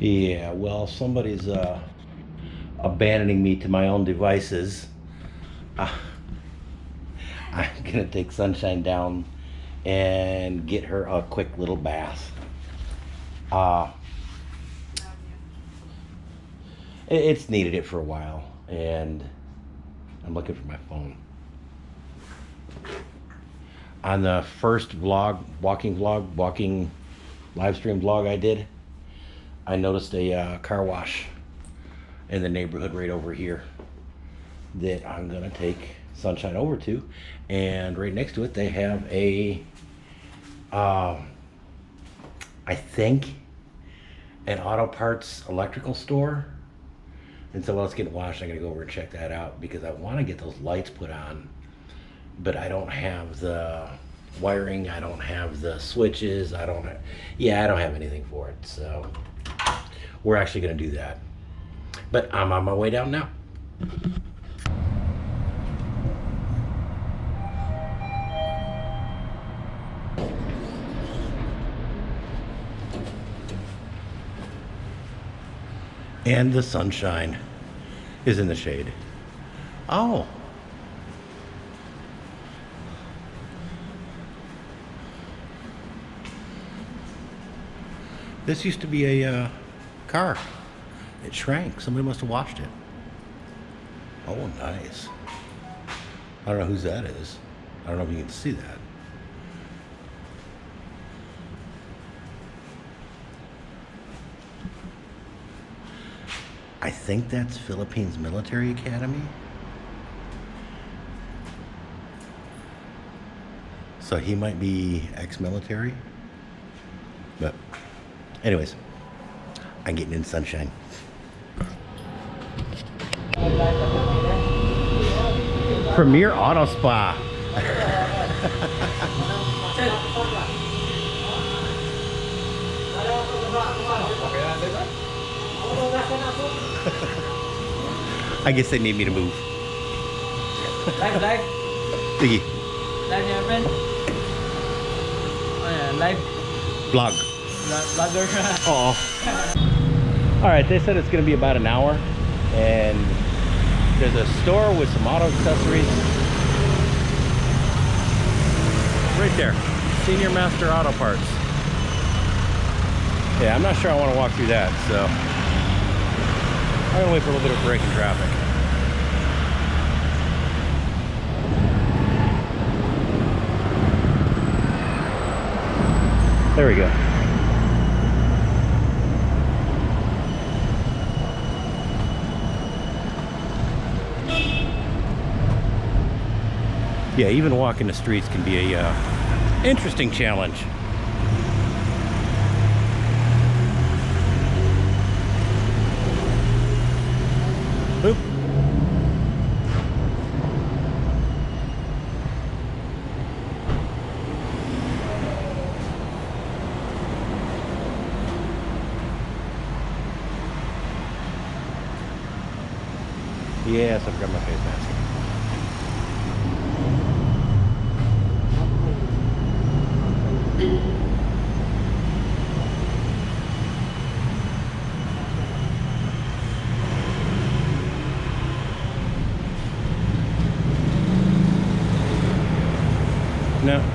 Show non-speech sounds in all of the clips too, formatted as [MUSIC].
Yeah, well, somebody's uh, abandoning me to my own devices. Uh, I'm gonna take Sunshine down and get her a quick little bath. Uh, it- it's needed it for a while, and I'm looking for my phone. On the first vlog, walking vlog, walking live stream vlog I did, I noticed a uh, car wash in the neighborhood right over here that I'm gonna take Sunshine over to, and right next to it they have a, um, I think, an auto parts electrical store. And so while it's getting washed, I'm gonna go over and check that out because I want to get those lights put on, but I don't have the wiring. I don't have the switches. I don't. Yeah, I don't have anything for it. So we're actually gonna do that. But I'm on my way down now. And the sunshine is in the shade. Oh. This used to be a uh, car. It shrank. Somebody must have washed it. Oh, nice. I don't know whose that is. I don't know if you can see that. I think that's Philippines Military Academy. So he might be ex-military. But anyways, I'm getting in sunshine. Premier Auto Spa. [LAUGHS] I guess they need me to move. Live, live. Sige, Live niya, friend. Oh, Ayan, live. vlog. Vlog- Vlogger. Oh. All right, they said it's going to be about an hour, and there's a store with some auto accessories. Right there, Senior Master Auto Parts. Yeah, I'm not sure I want to walk through that, so I'm gonna wait for a little bit of break in traffic. There we go. Yeah, even walking the streets can be a uh, interesting challenge. Boop. Yes, I forgot my face mask. No,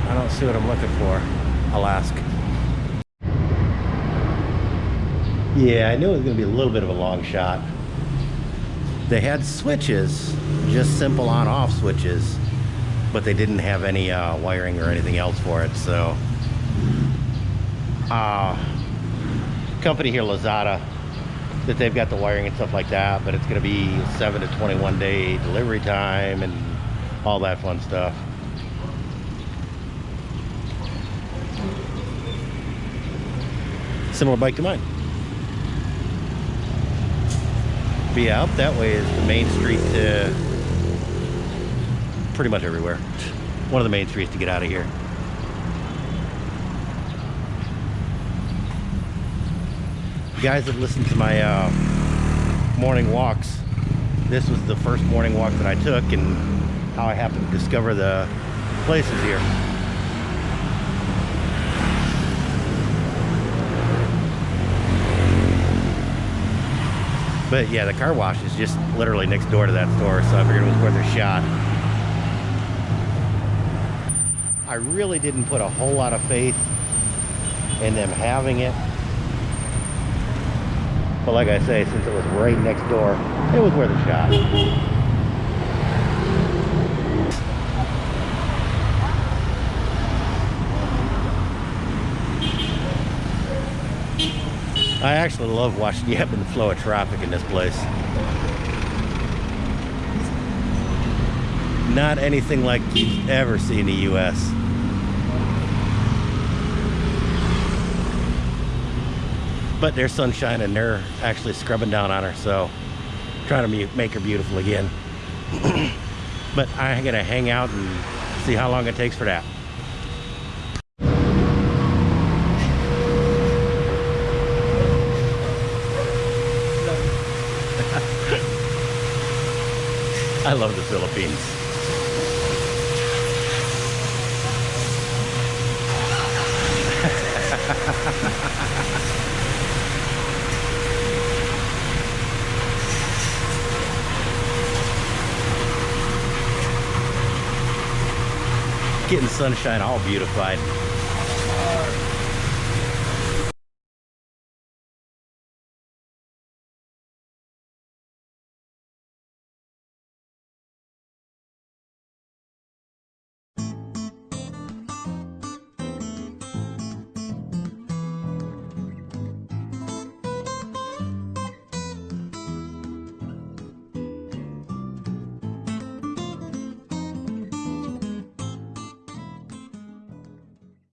I don't see what I'm looking for. I'll ask. Yeah, I knew it was going to be a little bit of a long shot. They had switches, just simple on-off switches, but they didn't have any uh, wiring or anything else for it. So, uh, company here, Lazada, that they've got the wiring and stuff like that, but it's going to be seven to 21 day delivery time and all that fun stuff. Similar bike to mine. Yeah, up that way is the main street to pretty much everywhere. One of the main streets to get out of here. You guys have listened to my uh, morning walks. This was the first morning walk that I took and how I happened to discover the places here. But yeah, the car wash is just literally next door to that store, so I figured it was worth a shot. I really didn't put a whole lot of faith in them having it. But like I say, since it was right next door, it was worth a shot. I actually love watching [LAUGHS] the ebb and flow of traffic in this place. Not anything like you've ever seen in the U.S. But there's sunshine and they're actually scrubbing down on her, so trying to make her beautiful again. [CLEARS THROAT] but I'm gonna hang out and see how long it takes for that. [LAUGHS] I love the Philippines. Getting sunshine all beautified.